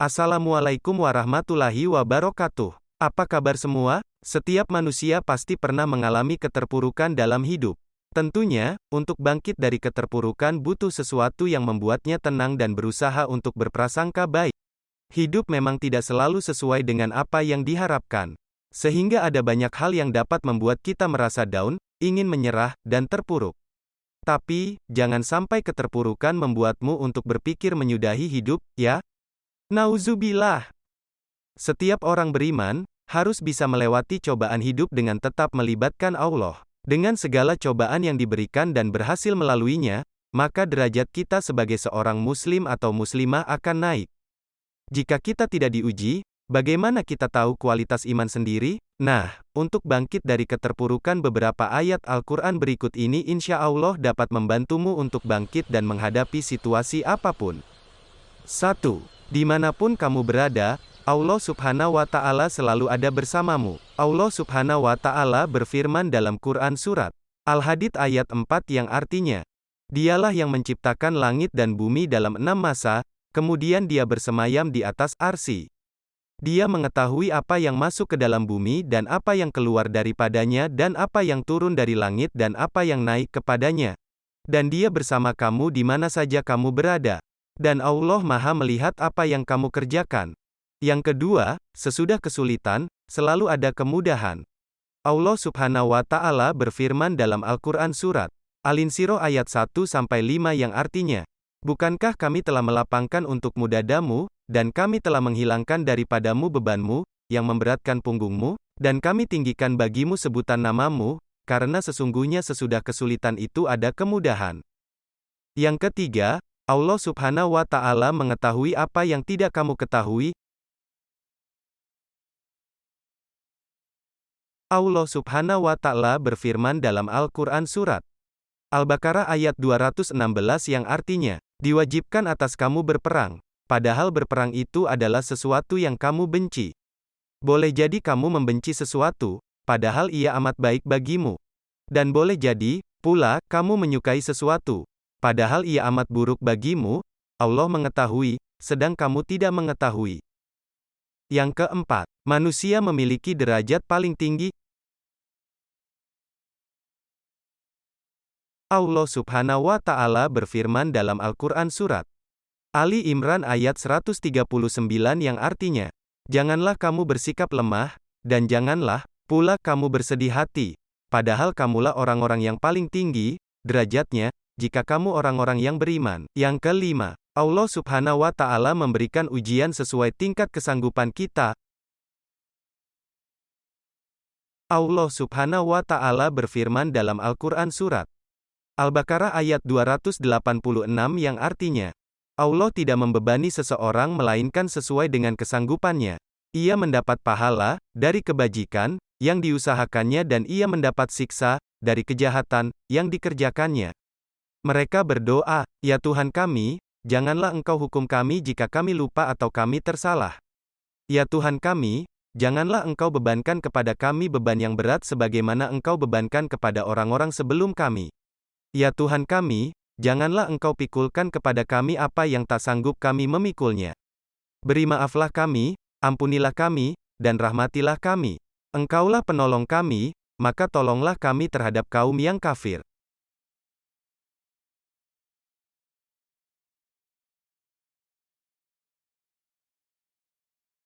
Assalamualaikum warahmatullahi wabarakatuh. Apa kabar semua? Setiap manusia pasti pernah mengalami keterpurukan dalam hidup. Tentunya, untuk bangkit dari keterpurukan butuh sesuatu yang membuatnya tenang dan berusaha untuk berprasangka baik. Hidup memang tidak selalu sesuai dengan apa yang diharapkan. Sehingga ada banyak hal yang dapat membuat kita merasa down, ingin menyerah, dan terpuruk. Tapi, jangan sampai keterpurukan membuatmu untuk berpikir menyudahi hidup, ya? Nauzubillah. Setiap orang beriman harus bisa melewati cobaan hidup dengan tetap melibatkan Allah. Dengan segala cobaan yang diberikan dan berhasil melaluinya, maka derajat kita sebagai seorang muslim atau muslimah akan naik. Jika kita tidak diuji, bagaimana kita tahu kualitas iman sendiri? Nah, untuk bangkit dari keterpurukan beberapa ayat Al-Quran berikut ini insya Allah dapat membantumu untuk bangkit dan menghadapi situasi apa pun. 1. Di mana pun kamu berada, Allah subhanahu wa ta'ala selalu ada bersamamu. Allah subhanahu wa ta'ala berfirman dalam Quran Surat Al-Hadid ayat 4 yang artinya, Dialah yang menciptakan langit dan bumi dalam enam masa, kemudian dia bersemayam di atas arsi. Dia mengetahui apa yang masuk ke dalam bumi dan apa yang keluar daripadanya dan apa yang turun dari langit dan apa yang naik kepadanya. Dan dia bersama kamu di mana saja kamu berada. Dan Allah Maha melihat apa yang kamu kerjakan. Yang kedua, sesudah kesulitan, selalu ada kemudahan. Allah Subhanahu wa taala berfirman dalam Al-Qur'an surat Al-Insiro ayat 1 sampai 5 yang artinya, Bukankah kami telah melapangkan untukmu dadamu, dan kami telah menghilangkan daripadamu bebanmu, yang memberatkan punggungmu, dan kami tinggikan bagimu sebutan namamu, karena sesungguhnya sesudah kesulitan itu ada kemudahan. Yang ketiga, Allah Subhanahu wa Ta'ala mengetahui apa yang tidak kamu ketahui. Allah Subhanahu wa Ta'ala berfirman dalam Al-Quran Surat Al-Baqarah ayat 216 yang artinya, diwajibkan atas kamu berperang, padahal berperang itu adalah sesuatu yang kamu benci. Boleh jadi kamu membenci sesuatu, padahal ia amat baik bagimu. Dan boleh jadi, pula, kamu menyukai sesuatu, Padahal ia amat buruk bagimu, Allah mengetahui, sedang kamu tidak mengetahui. Yang keempat, manusia memiliki derajat paling tinggi. Allah subhanahu wa ta'ala berfirman dalam Al-Quran Surat Ali Imran ayat 139 yang artinya, Janganlah kamu bersikap lemah, dan janganlah pula kamu bersedih hati, padahal kamulah orang-orang yang paling tinggi, derajatnya, jika kamu orang-orang yang beriman. Yang kelima, Allah subhanahu wa ta'ala memberikan ujian sesuai tingkat kesanggupan kita. Allah subhanahu wa ta'ala berfirman dalam Al-Quran Surat Al-Baqarah ayat 286 yang artinya, Allah tidak membebani seseorang melainkan sesuai dengan kesanggupannya. Ia mendapat pahala dari kebajikan yang diusahakannya dan ia mendapat siksa dari kejahatan yang dikerjakannya. Mereka berdoa, "Ya Tuhan kami, janganlah Engkau hukum kami jika kami lupa atau kami tersalah. Ya Tuhan kami, janganlah Engkau bebankan kepada kami beban yang berat sebagaimana Engkau bebankan kepada orang-orang sebelum kami. Ya Tuhan kami, janganlah Engkau pikulkan kepada kami apa yang tak sanggup kami memikulnya. Beri maaflah kami, ampunilah kami, dan rahmatilah kami. Engkaulah penolong kami, maka tolonglah kami terhadap kaum yang kafir.